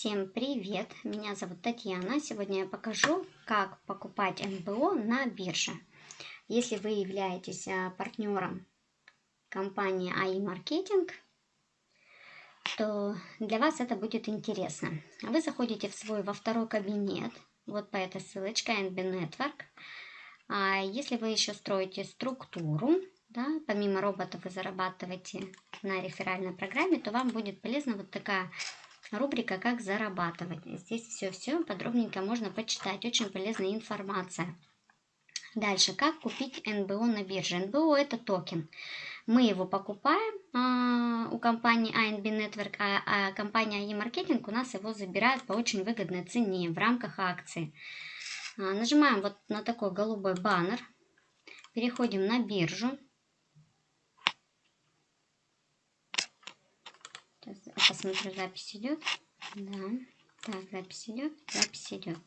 Всем привет! Меня зовут Татьяна. Сегодня я покажу, как покупать НБО на бирже. Если вы являетесь а, партнером компании АИ Маркетинг, то для вас это будет интересно. Вы заходите в свой во второй кабинет, вот по этой ссылочке NB Network. А если вы еще строите структуру, да, помимо робота вы зарабатываете на реферальной программе, то вам будет полезна вот такая рубрика «Как зарабатывать». Здесь все-все подробненько можно почитать, очень полезная информация. Дальше, как купить НБО на бирже. НБО это токен. Мы его покупаем а, у компании ANB Network, а, а компания e-маркетинг у нас его забирает по очень выгодной цене в рамках акции. А, нажимаем вот на такой голубой баннер, переходим на биржу. Сейчас посмотрю, запись идет. Да. Так, запись идет, запись идет.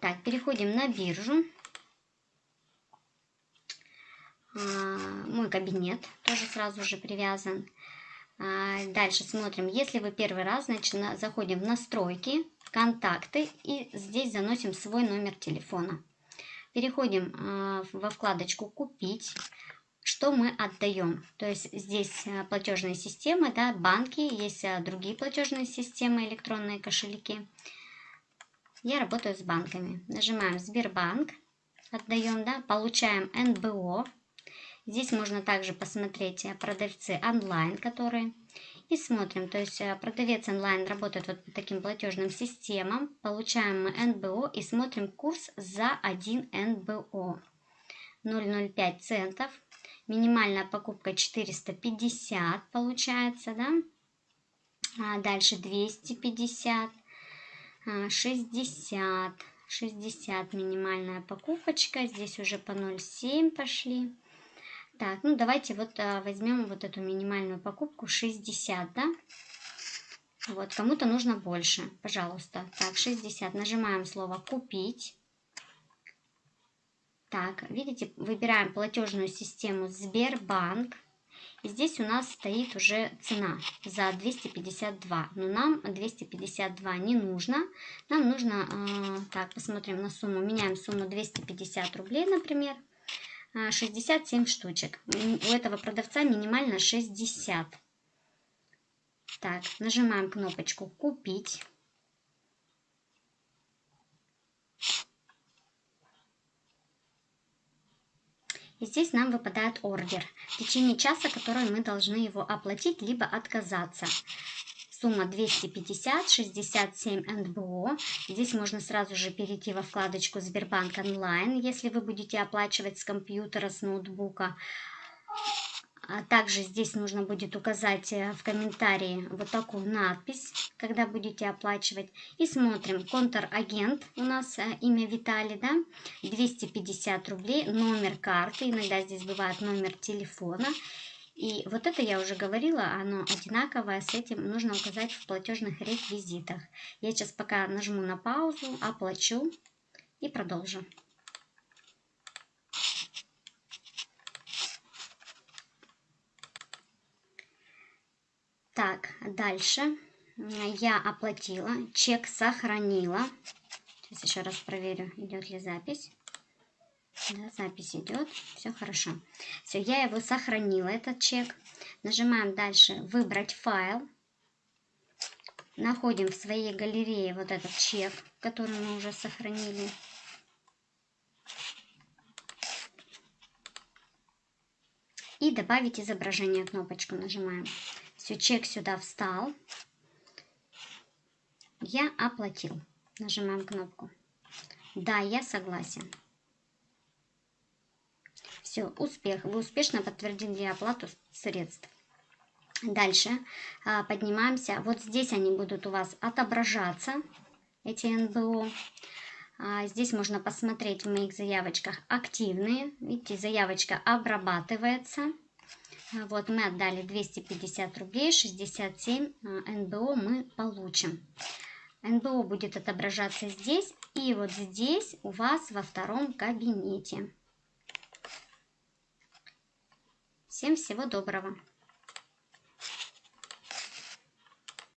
Так, переходим на биржу. А, мой кабинет тоже сразу же привязан. А, дальше смотрим, если вы первый раз, значит, заходим в настройки, контакты и здесь заносим свой номер телефона. Переходим а, во вкладочку «Купить». Что мы отдаем? То есть здесь платежные системы, да, банки, есть другие платежные системы, электронные кошельки. Я работаю с банками. Нажимаем Сбербанк, отдаем, да, получаем НБО, Здесь можно также посмотреть э, продавцы онлайн, которые и смотрим, то есть э, продавец онлайн работает вот по таким платежным системам, получаем мы НБО и смотрим курс за 1 НБО. 0,05 центов, минимальная покупка 450 получается, да, а дальше 250, 60, 60 минимальная покупочка, здесь уже по 0,7 пошли. Так, ну давайте вот а, возьмем вот эту минимальную покупку 60, да? Вот, кому-то нужно больше, пожалуйста. Так, 60. Нажимаем слово «Купить». Так, видите, выбираем платежную систему Сбербанк. И здесь у нас стоит уже цена за 252. Но нам 252 не нужно. Нам нужно, э, так, посмотрим на сумму. Меняем сумму 250 рублей, например. 67 штучек. У этого продавца минимально 60. Так, нажимаем кнопочку «Купить». И здесь нам выпадает ордер. В течение часа, который мы должны его оплатить, либо отказаться. Сумма 250, 67 НБО. Здесь можно сразу же перейти во вкладочку Сбербанк онлайн, если вы будете оплачивать с компьютера, с ноутбука. А также здесь нужно будет указать э, в комментарии вот такую надпись, когда будете оплачивать. И смотрим, контрагент у нас э, имя Виталий, да, 250 рублей, номер карты, иногда здесь бывает номер телефона. И вот это я уже говорила, оно одинаковое, с этим нужно указать в платежных реквизитах. Я сейчас пока нажму на паузу, оплачу и продолжу. Так, дальше я оплатила, чек сохранила. Сейчас еще раз проверю, идет ли запись. Да, запись идет, все хорошо. Все, я его сохранила, этот чек. Нажимаем дальше «Выбрать файл». Находим в своей галерее вот этот чек, который мы уже сохранили. И добавить изображение кнопочку нажимаем. Все, чек сюда встал. Я оплатил. Нажимаем кнопку. Да, я согласен. Все, успех. Вы успешно подтвердили оплату средств. Дальше а, поднимаемся. Вот здесь они будут у вас отображаться, эти НБО. А, здесь можно посмотреть в моих заявочках активные. Видите, заявочка обрабатывается. А, вот мы отдали 250 рублей, 67 НБО мы получим. НБО будет отображаться здесь и вот здесь у вас во втором кабинете. Всем всего доброго!